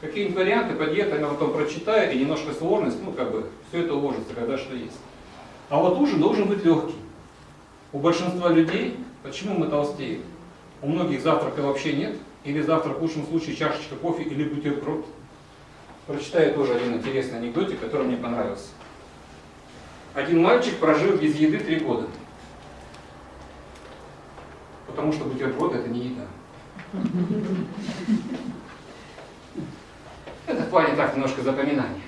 Какие-нибудь варианты по диетам потом прочитаю, и немножко сложность, ну как бы, все это уложится, когда что есть. А вот ужин должен быть легкий. У большинства людей, почему мы толстеем? У многих завтрака вообще нет, или завтрак в лучшем случае чашечка кофе или бутерброд. Прочитаю тоже один интересный анекдотик, который мне понравился. Один мальчик прожил без еды три года. Потому что бутерброд это не еда. Это в плане так немножко запоминания.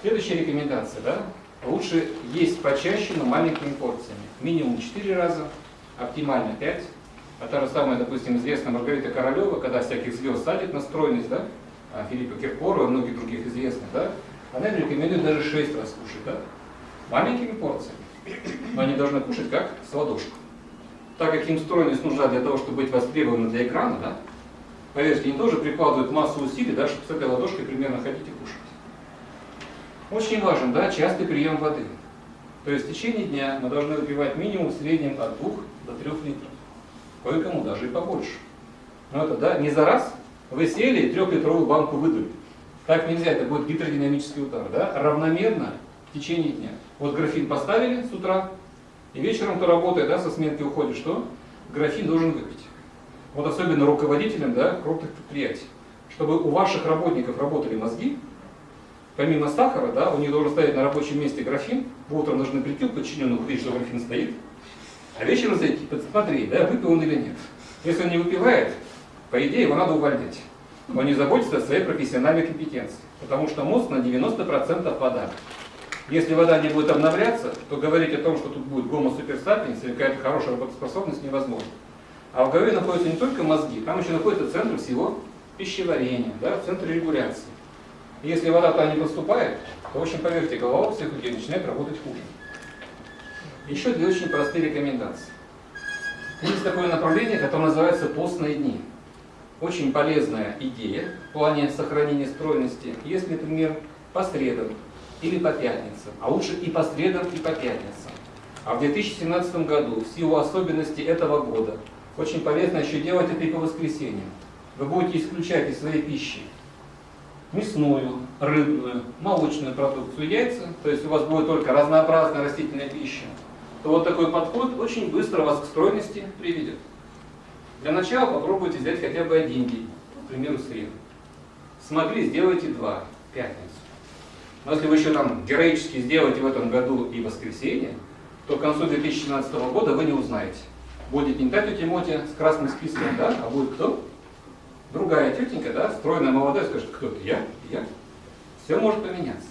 Следующая рекомендация, да? Лучше есть почаще, но маленькими порциями. Минимум 4 раза, оптимально 5. А та же самая, допустим, известная Маргарита Королева, когда всяких звезд садит на стройность, да? А Филиппа Киркорова и многих других известных, да? Она рекомендует даже 6 раз кушать, да? Маленькими порциями. Но они должны кушать как с ладошку. Так как им стройность нужна для того, чтобы быть востребованы для экрана, да? Поверьте, они тоже прикладывают массу усилий, да, чтобы с этой ладошкой примерно ходить и кушать. Очень важен, да, частый прием воды. То есть в течение дня мы должны выпивать минимум в среднем от 2 до 3 литров. Кое-кому даже и побольше. Но это, да, не за раз вы сели и трехлитровую банку выдали. Так нельзя, это будет гидродинамический удар, да, равномерно в течение дня. Вот графин поставили с утра, и вечером ты работая, да, со сменки уходишь, что? Графин должен выпить. Вот особенно руководителям, да, крупных предприятий. Чтобы у ваших работников работали мозги, помимо сахара, да, у них должен стоять на рабочем месте графин, вы утром должны прийти у подчиненных, увидеть, что графин стоит, а вечером зайти, посмотреть, да, выпил он или нет. Если он не выпивает, по идее его надо увольнять. Он не заботится о своей профессиональной компетенции, потому что мозг на 90% вода. Если вода не будет обновляться, то говорить о том, что тут будет гомо суперсапиенс или какая-то хорошая работоспособность невозможно. А в голове находятся не только мозги, там еще находится центр всего пищеварения, да, центр регуляции. И если вода туда не поступает, то, в общем, поверьте, голова у всех людей начинает работать хуже. Еще две очень простые рекомендации. Есть такое направление, которое называется постные дни. Очень полезная идея в плане сохранения стройности. Если, например, по средам или по пятницам, а лучше и по средам, и по пятницам. А в 2017 году, в силу особенностей этого года, очень полезно еще делать это и по воскресеньям. Вы будете исключать из своей пищи мясную, рыбную, молочную продукцию, яйца, то есть у вас будет только разнообразная растительная пища, то вот такой подход очень быстро вас к стройности приведет. Для начала попробуйте взять хотя бы один день, к примеру, среду. Смогли, сделайте два, пятницу. Но если вы еще там героически сделаете в этом году и воскресенье, то к концу 2017 года вы не узнаете. Будет не тетя Мотя с красным списком, да, а будет кто? Другая тетенька, да, стройная, молодая, скажет, кто ты? Я? Я? Все может поменяться.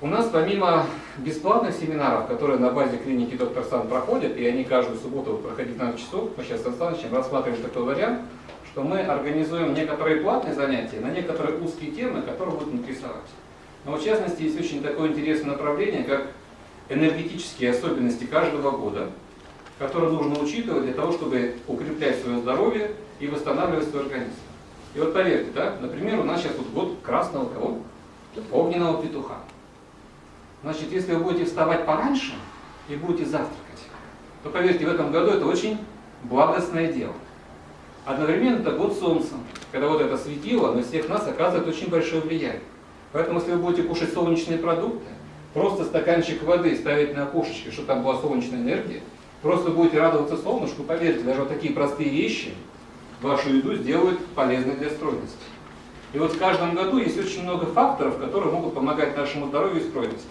У нас помимо бесплатных семинаров, которые на базе клиники доктор Сан проходят, и они каждую субботу проходят на часов, мы сейчас с Александровичем рассматриваем такой вариант, что мы организуем некоторые платные занятия на некоторые узкие темы, которые будут интересовать. Но в частности есть очень такое интересное направление, как энергетические особенности каждого года, которые нужно учитывать для того, чтобы укреплять свое здоровье и восстанавливать свой организм. И вот поверьте, да, например, у нас сейчас вот год красного кого? Огненного петуха. Значит, если вы будете вставать пораньше и будете завтракать, то поверьте, в этом году это очень благостное дело. Одновременно это год солнца, когда вот это светило на всех нас оказывает очень большое влияние. Поэтому, если вы будете кушать солнечные продукты, просто стаканчик воды ставить на окошечке, чтобы там была солнечная энергия, просто будете радоваться солнышку, поверьте, даже вот такие простые вещи вашу еду сделают полезной для стройности. И вот в каждом году есть очень много факторов, которые могут помогать нашему здоровью и стройности.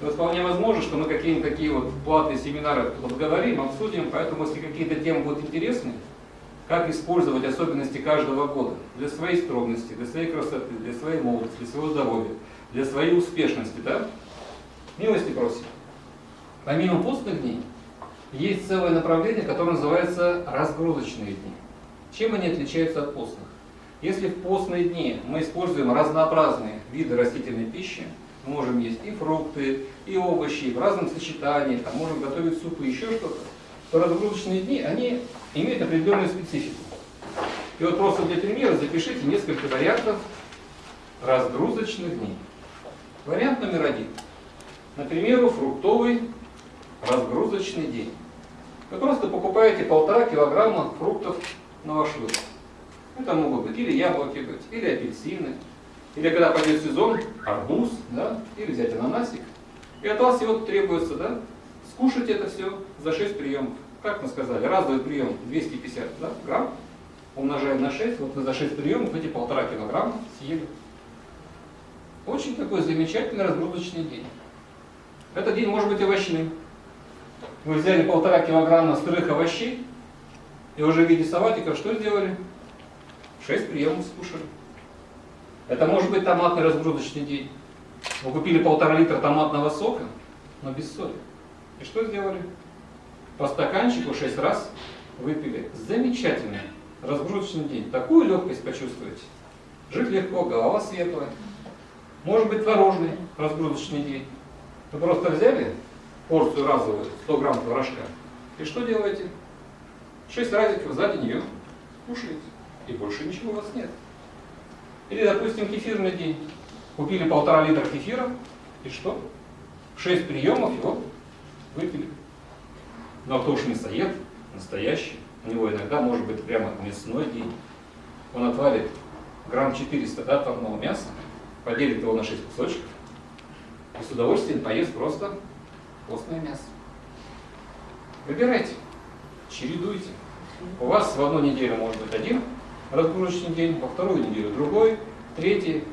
И вот вполне возможно, что мы какие-нибудь такие вот платные семинары вот говорим, обсудим, поэтому если какие-то темы будут интересны, как использовать особенности каждого года для своей стройности, для своей красоты, для своей молодости, для своего здоровья, для своей успешности, да? Милости просим. Помимо постных дней, есть целое направление, которое называется разгрузочные дни. Чем они отличаются от постных? Если в постные дни мы используем разнообразные виды растительной пищи, мы можем есть и фрукты, и овощи, в разном сочетании, там, можем готовить супы, еще что-то, то разгрузочные дни, они имеют определенную специфику. И вот просто для примера запишите несколько вариантов разгрузочных дней. Вариант номер один. Например, фруктовый разгрузочный день. Вы просто покупаете полтора килограмма фруктов на ваш выбор. Это могут быть или яблоки быть, или апельсины, или когда пойдет сезон, арбуз, да, или взять ананасик. И от вас всего требуется, да, скушать это все за 6 приемов. Как мы сказали, разовый прием 250 да, грамм, умножаем на 6, вот мы за 6 приемов эти полтора килограмма съели. Очень такой замечательный разгрузочный день. Этот день может быть овощным. Вы взяли полтора килограмма сырых овощей и уже в виде салатиков что сделали? Шесть приемов скушали. Это может быть томатный разгрузочный день. Вы купили полтора литра томатного сока, но без соли. И что сделали? По стаканчику шесть раз выпили. Замечательный разгрузочный день. Такую легкость почувствуете. Жить легко, голова светлая. Может быть творожный разгрузочный день. Вы просто взяли порцию разовую, 100 грамм творожка, и что делаете? 6 разиков за день ее кушаете, и больше ничего у вас нет. Или, допустим, кефирный день. Купили полтора литра кефира, и что? 6 приемов его выпили. Но кто уж мясоед, настоящий, у него иногда может быть прямо мясной день. Он отвалит грамм 400 да, отварного мяса, поделит его на 6 кусочков, и с удовольствием поест просто постное мясо. Выбирайте, чередуйте. У вас в одну неделю может быть один разгрузочный день, во вторую неделю другой, третий.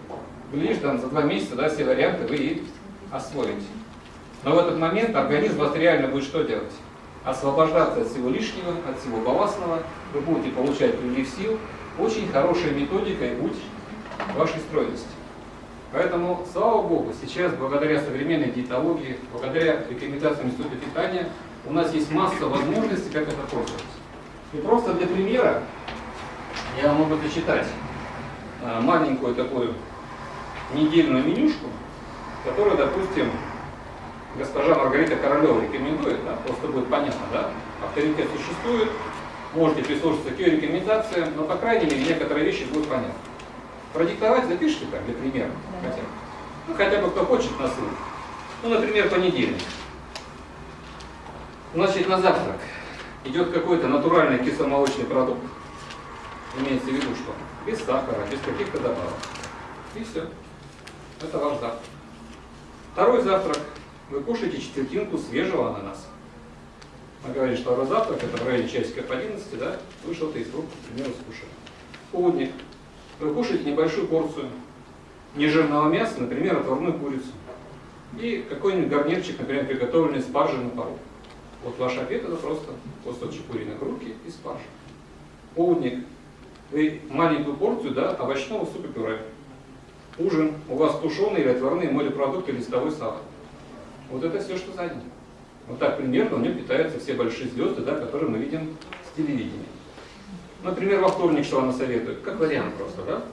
Глядишь, там за два месяца да, все варианты вы и освоите. Но в этот момент организм вас реально будет что делать? Освобождаться от всего лишнего, от всего балластного. Вы будете получать прилив сил. Очень хорошая методика и путь вашей стройности. Поэтому, слава Богу, сейчас благодаря современной диетологии, благодаря рекомендациям Института питания, у нас есть масса возможностей, как это пользоваться. И просто для примера я могу зачитать а, маленькую такую недельную менюшку, которую, допустим, госпожа Маргарита Королева рекомендует, да, просто будет понятно, да, авторитет существует, можете прислушаться к ее рекомендациям, но, по крайней мере, некоторые вещи будут понятны. Продиктовать запишите так, для примера. Да. Хотя, ну, хотя бы кто хочет на ссылку. Ну, например, понедельник. Значит, на завтрак идет какой-то натуральный кисломолочный продукт. Имеется в виду, что без сахара, без каких-то добавок. И все. Это ваш завтрак. Второй завтрак. Вы кушаете четвертинку свежего ананаса. Мы говорили, что второй завтрак, это в районе часика по 11, да, вы что-то из фруктов, к примеру, скушали. Полдник вы кушаете небольшую порцию нежирного мяса, например, отварную курицу. И какой-нибудь гарнирчик, например, приготовленный спаржей на пару. Вот ваш обед это просто кусочек куриной грудки и спаржа. Полдник. Вы маленькую порцию да, овощного супа пюре. Ужин. У вас тушеные или отварные морепродукты, листовой салат. Вот это все, что за. Вот так примерно у него питаются все большие звезды, да, которые мы видим с телевидения. Например, во вторник что она советует? Как вариант просто, да?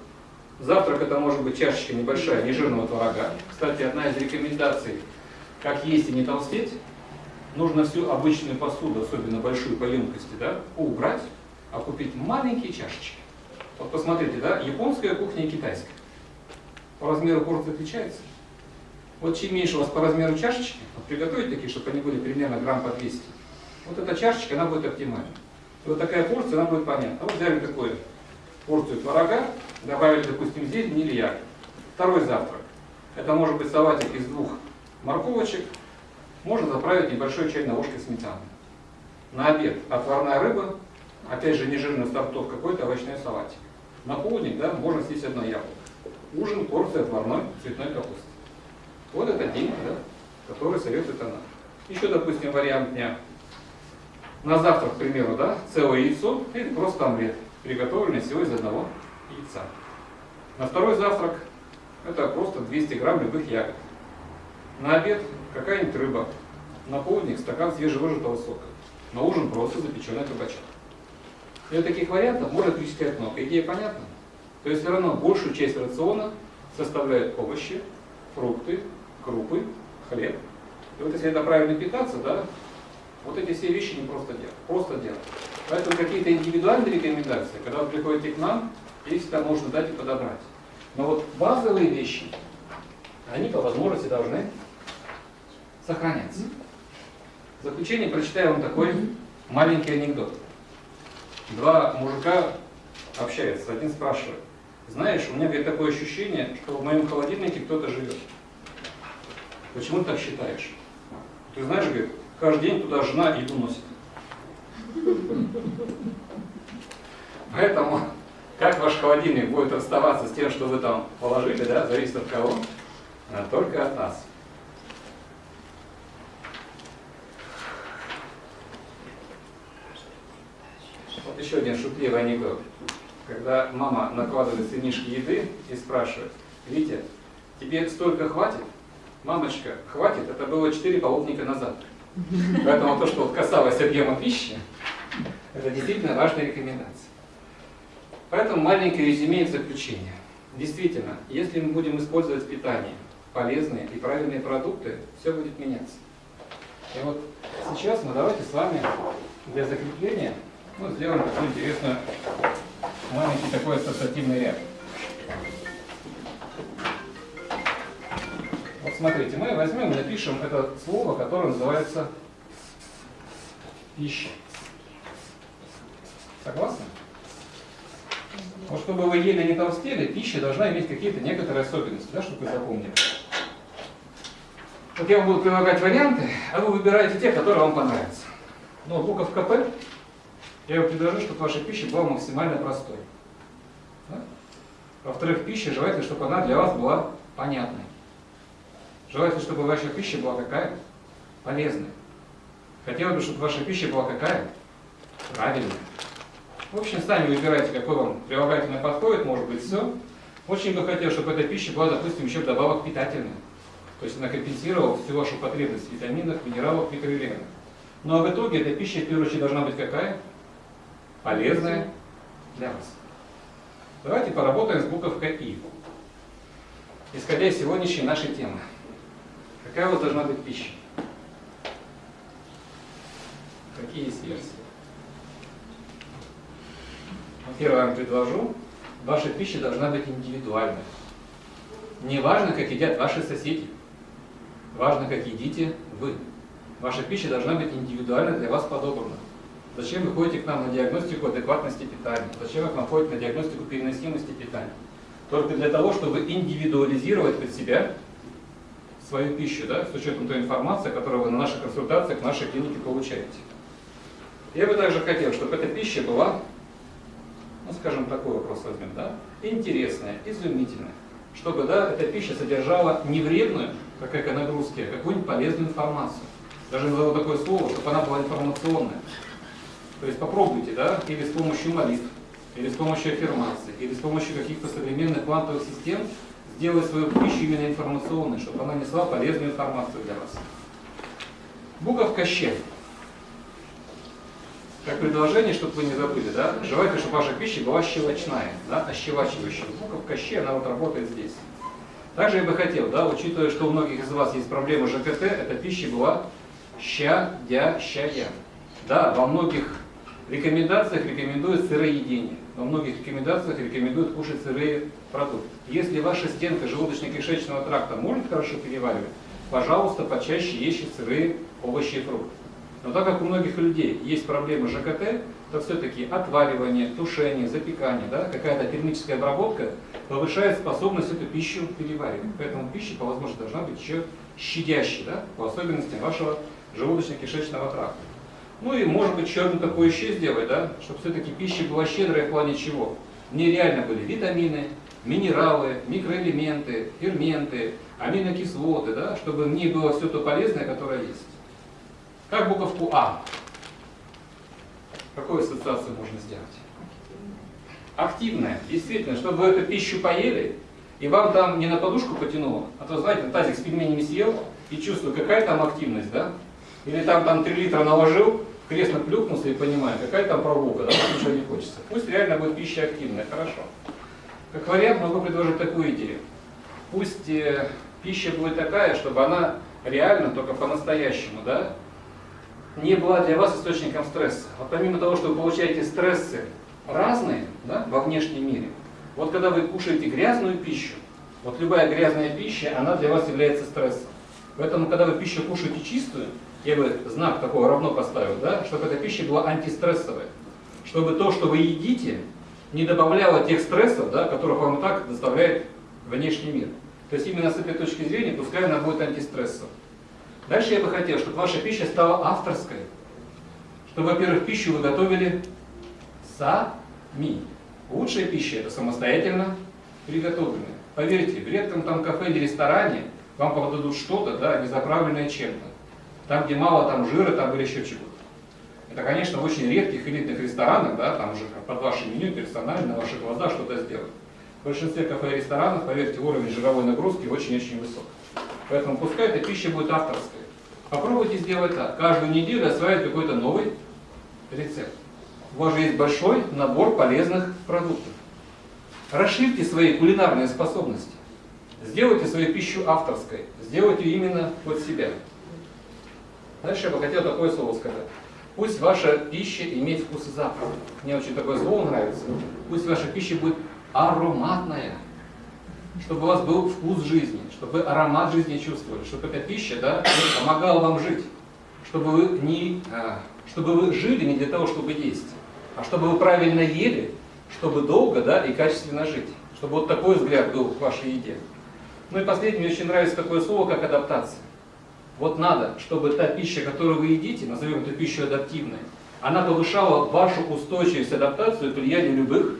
Завтрак это может быть чашечка небольшая нежирного творога. Кстати, одна из рекомендаций, как есть и не толстеть, нужно всю обычную посуду, особенно большую по емкости, да, убрать, а купить маленькие чашечки. Вот посмотрите, да, японская кухня и китайская. По размеру порции отличается. Вот чем меньше у вас по размеру чашечки, вот приготовить такие, чтобы они были примерно грамм по 200, вот эта чашечка, она будет оптимальна вот такая порция, она будет понятна. Вот взяли такую порцию творога, добавили, допустим, зелень или ягод. Второй завтрак. Это может быть салатик из двух морковочек. Можно заправить небольшой чайной ложкой сметаны. На обед отварная рыба, опять же нежирный сортов какой-то овощной салатик. На полдник да, можно съесть одно яблоко. Ужин, порция отварной цветной капусты. Вот это день, да, который советует она. Еще, допустим, вариант дня на завтрак, к примеру, да, целое яйцо или просто омлет, приготовленный всего из одного яйца. На второй завтрак это просто 200 грамм любых ягод. На обед какая-нибудь рыба. На полдник стакан свежевыжатого сока. На ужин просто запеченный кабачок. И таких вариантов можно перечислять много. Идея понятна? То есть все равно большую часть рациона составляют овощи, фрукты, крупы, хлеб. И вот если это правильно питаться, да, вот эти все вещи не просто делать. Просто делать. Поэтому какие-то индивидуальные рекомендации, когда вы приходите к нам, их всегда можно дать и подобрать. Но вот базовые вещи, они по возможности должны сохраняться. В заключение прочитаю вам такой маленький анекдот. Два мужика общается. Один спрашивает, знаешь, у меня говорит, такое ощущение, что в моем холодильнике кто-то живет. Почему ты так считаешь? Ты знаешь, говорит, каждый день туда жена еду носит. Поэтому, как ваш холодильник будет расставаться с тем, что вы там положили, да, зависит от кого, а только от нас. Вот еще один шутливый анекдот. Когда мама накладывает сынишки еды и спрашивает, Витя, тебе столько хватит? Мамочка, хватит, это было 4 половника назад. Поэтому то, что вот касалось объема пищи, это действительно важная рекомендация. Поэтому маленькое резюме в заключение. Действительно, если мы будем использовать в питании полезные и правильные продукты, все будет меняться. И вот сейчас мы давайте с вами для закрепления ну, сделаем такую интересную маленький такой ассоциативный ряд. Вот смотрите, мы возьмем и напишем это слово, которое называется пища. Согласны? Вот чтобы вы ели не толстели, пища должна иметь какие-то некоторые особенности, да, чтобы вы запомнили. Вот я вам буду предлагать варианты, а вы выбираете те, которые вам понравятся. Ну, буковка П, я вам предложу, чтобы ваша пища была максимально простой. Да? Во-вторых, пища желательно, чтобы она для вас была понятной. Желательно, чтобы ваша пища была какая? Полезная. Хотелось бы, чтобы ваша пища была какая? Правильная. В общем, сами выбирайте, какой вам прилагательный подходит, может быть, все. Очень бы хотел, чтобы эта пища была, допустим, еще вдобавок питательная. То есть она компенсировала всю вашу потребность в витаминах, минералах, микроэлементах. Ну а в итоге эта пища, в первую очередь, должна быть какая? Полезная для вас. Давайте поработаем с буковкой И. Исходя из сегодняшней нашей темы. Какая у вас должна быть пища? Какие есть версии? Первое я вам предложу. Ваша пища должна быть индивидуальной. Не важно, как едят ваши соседи. Важно, как едите вы. Ваша пища должна быть индивидуально для вас подобрана. Зачем вы ходите к нам на диагностику адекватности питания? Зачем вы к нам ходите на диагностику переносимости питания? Только для того, чтобы индивидуализировать под себя свою пищу, да, с учетом той информации, которую вы на наших консультациях, в нашей клинике получаете. Я бы также хотел, чтобы эта пища была, ну скажем, такой вопрос возьмем, да, интересная, изумительная. Чтобы, да, эта пища содержала не вредную, как эконагрузки, а какую-нибудь полезную информацию. Даже назову такое слово, чтобы она была информационная. То есть попробуйте, да, или с помощью молитв, или с помощью аффирмации, или с помощью каких-то современных квантовых систем сделать свою пищу именно информационной, чтобы она несла полезную информацию для вас. Буковка «щ». Как предложение, чтобы вы не забыли, да? Желательно, чтобы ваша пища была щелочная, да, ощелачивающая. Буковка «щ», она вот работает здесь. Также я бы хотел, да, учитывая, что у многих из вас есть проблемы ЖКТ, эта пища была щадящая. Да, во многих рекомендациях рекомендуют сыроедение. Во многих рекомендациях рекомендуют кушать сырые продукты. Если ваша стенка желудочно-кишечного тракта может хорошо переваривать, пожалуйста, почаще ешьте сырые овощи и фрукты. Но так как у многих людей есть проблемы ЖКТ, то все-таки отваривание, тушение, запекание, да, какая-то термическая обработка повышает способность эту пищу переваривать. Поэтому пища по возможности должна быть еще щадящей, да, по особенностям вашего желудочно-кишечного тракта. Ну и может быть еще одну такое еще сделать, да, чтобы все-таки пища была щедрая в плане чего? В ней реально были витамины, минералы, микроэлементы, ферменты, аминокислоты, да, чтобы в ней было все то полезное, которое есть. Как буковку А? Какую ассоциацию можно сделать? Активная. Действительно, чтобы вы эту пищу поели, и вам там не на подушку потянуло, а то, знаете, тазик с пельменями съел, и чувствую, какая там активность, да? Или там, там 3 литра наложил, кресло плюхнулся и понимаю, какая там прогулка, да, ничего не хочется. Пусть реально будет пища активная, хорошо. Как вариант могу предложить такую идею. Пусть э, пища будет такая, чтобы она реально, только по-настоящему, да, не была для вас источником стресса. Вот помимо того, что вы получаете стрессы разные да, во внешнем мире, вот когда вы кушаете грязную пищу, вот любая грязная пища, она для вас является стрессом. Поэтому, когда вы пищу кушаете чистую, я бы знак такого равно поставил, да, чтобы эта пища была антистрессовая. Чтобы то, что вы едите, не добавляла тех стрессов, да, которых вам и так доставляет внешний мир. То есть именно с этой точки зрения, пускай она будет антистрессом. Дальше я бы хотел, чтобы ваша пища стала авторской. Чтобы, во-первых, пищу вы готовили сами. Лучшая пища это самостоятельно приготовленная. Поверьте, в редком там кафе или ресторане вам подадут что-то, да, не заправленное чем-то. Там, где мало там жира, там или еще чего-то. Это, конечно, в очень редких элитных ресторанах, да, там уже под ваше меню персонально, на ваши глаза что-то сделать. В большинстве кафе и ресторанов, поверьте, уровень жировой нагрузки очень-очень высок. Поэтому пускай эта пища будет авторской. Попробуйте сделать так. Каждую неделю осваивать какой-то новый рецепт. У вас же есть большой набор полезных продуктов. Расширьте свои кулинарные способности. Сделайте свою пищу авторской. Сделайте именно под себя. Дальше я бы хотел такое слово сказать. Пусть ваша пища имеет вкус и запах. Мне очень такое слово нравится. Пусть ваша пища будет ароматная. Чтобы у вас был вкус жизни, чтобы вы аромат жизни чувствовали, чтобы эта пища да, помогала вам жить. Чтобы вы, не, а, чтобы вы жили не для того, чтобы есть, а чтобы вы правильно ели, чтобы долго да, и качественно жить. Чтобы вот такой взгляд был к вашей еде. Ну и последнее, мне очень нравится такое слово, как адаптация. Вот надо, чтобы та пища, которую вы едите, назовем эту пищу адаптивной, она повышала вашу устойчивость, адаптацию к влиянию любых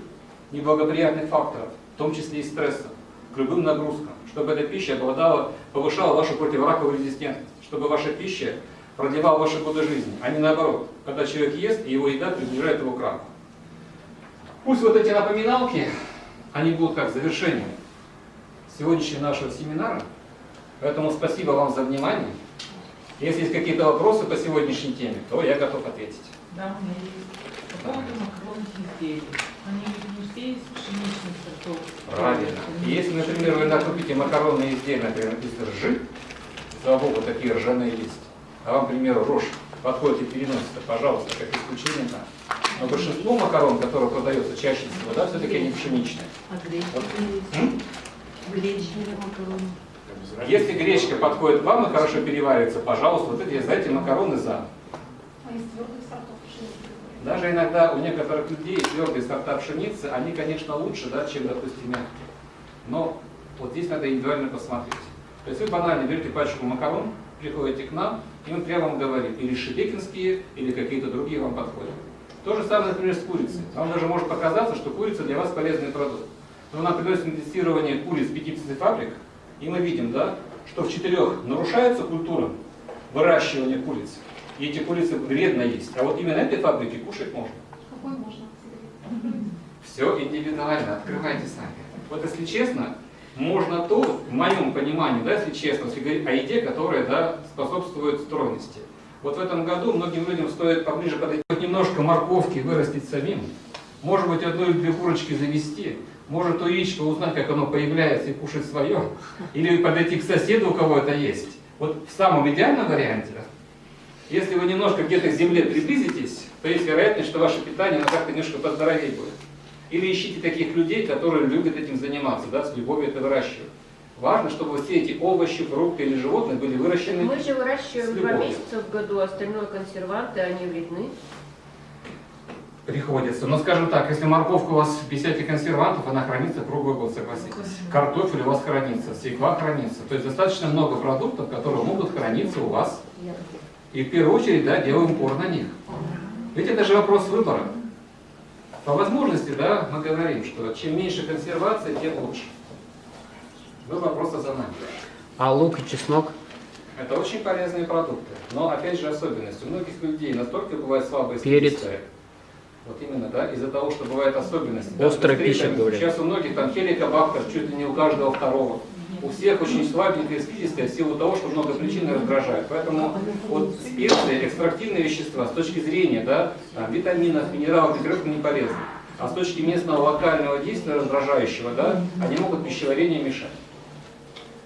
неблагоприятных факторов, в том числе и стресса, к любым нагрузкам, чтобы эта пища обладала, повышала вашу противораковую резистентность, чтобы ваша пища продлевала ваши годы жизни, а не наоборот, когда человек ест, и его еда приближает его к раку. Пусть вот эти напоминалки, они будут как завершением сегодняшнего нашего семинара. Поэтому спасибо вам за внимание. Если есть какие-то вопросы по сегодняшней теме, то я готов ответить. Да, у меня есть. По поводу макаронных изделий. Они ведь не все из пшеничных сортов. Правильно. Если, например, вы накупите макаронные изделия, например, написано ржи, слава богу, такие ржаные листья, а вам, к примеру, рожь подходит и переносится, пожалуйста, как исключение да. Но большинство макарон, которые продается чаще всего, да, все-таки они пшеничные. А гречка Вот. Гречневые макароны. Если гречка подходит вам и хорошо переваривается, пожалуйста, вот эти, знаете, макароны за. А? Даже иногда у некоторых людей твердые сорта пшеницы, они, конечно, лучше, да, чем, допустим, мягкие. Но вот здесь надо индивидуально посмотреть. То есть вы банально берете пачку макарон, приходите к нам, и мы прямо вам говорим, или шебекинские, или какие-то другие вам подходят. То же самое, например, с курицей. Вам даже может показаться, что курица для вас полезный продукт. Но нам приносит на тестирование куриц 50 фабрик, и мы видим, да, что в четырех нарушается культура выращивания куриц. И эти курицы вредно есть. А вот именно этой фабрике кушать можно. Какой можно? Все индивидуально, открывайте сами. Вот если честно, можно то, в моем понимании, да, если честно, если говорить о еде, которая да, способствует стройности. Вот в этом году многим людям стоит поближе подойти, немножко морковки вырастить самим, может быть, одну или две курочки завести, может у яичко узнать, как оно появляется и кушать свое, или подойти к соседу, у кого это есть. Вот в самом идеальном варианте, если вы немножко где-то к земле приблизитесь, то есть вероятность, что ваше питание оно как-то немножко поздоровее будет. Или ищите таких людей, которые любят этим заниматься, да, с любовью это выращивают. Важно, чтобы все эти овощи, фрукты или животные были выращены. Мы же выращиваем два месяца в году, остальное консерванты, они вредны. Приходится. Но скажем так, если морковка у вас без всяких консервантов, она хранится круглый год, согласитесь. Картофель у вас хранится, свекла хранится. То есть достаточно много продуктов, которые могут храниться у вас. И в первую очередь, да, делаем упор на них. Ведь это же вопрос выбора. По возможности, да, мы говорим, что чем меньше консервации, тем лучше. Выбор просто за нами. А лук и чеснок? Это очень полезные продукты. Но, опять же, особенность. У многих людей настолько бывает слабая Перец. Вот именно, да, из-за того, что бывают особенности. Острая Быстрее, пища, говорят. Сейчас у многих там хеликобактер, чуть ли не у каждого второго. У всех очень слабенькая спидистая в силу того, что много причин раздражает. Поэтому вот специи, экстрактивные вещества с точки зрения да, там, витаминов, минералов, микроэлементов не полезны. А с точки местного локального действия раздражающего, да, они могут пищеварению мешать.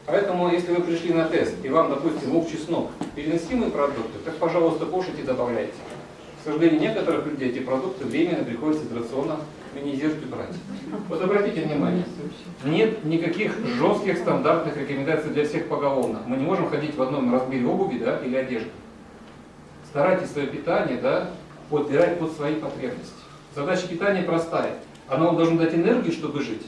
Поэтому, если вы пришли на тест, и вам, допустим, лук, чеснок, переносимые продукты, так, пожалуйста, кушайте и добавляйте. К сожалению, некоторых людей эти продукты временно приходится из рациона минимизировать и брать. Вот обратите внимание, нет никаких жестких стандартных рекомендаций для всех поголовно. Мы не можем ходить в одном размере обуви да, или одежды. Старайтесь свое питание да, подбирать под свои потребности. Задача питания простая. Оно вам должно дать энергию, чтобы жить.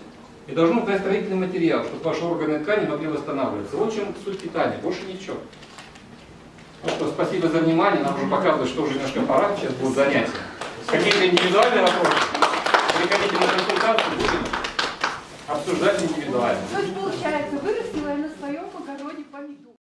И должно дать строительный материал, чтобы ваши органы и ткани могли восстанавливаться. В чем суть питания, больше ничего. Ну что, спасибо за внимание. Нам уже показывают, что уже немножко пора. Сейчас будут занятия. Какие-то индивидуальные вопросы. Приходите на консультацию, будем обсуждать индивидуально. То есть, получается, вырастила я на своем огороде помидор.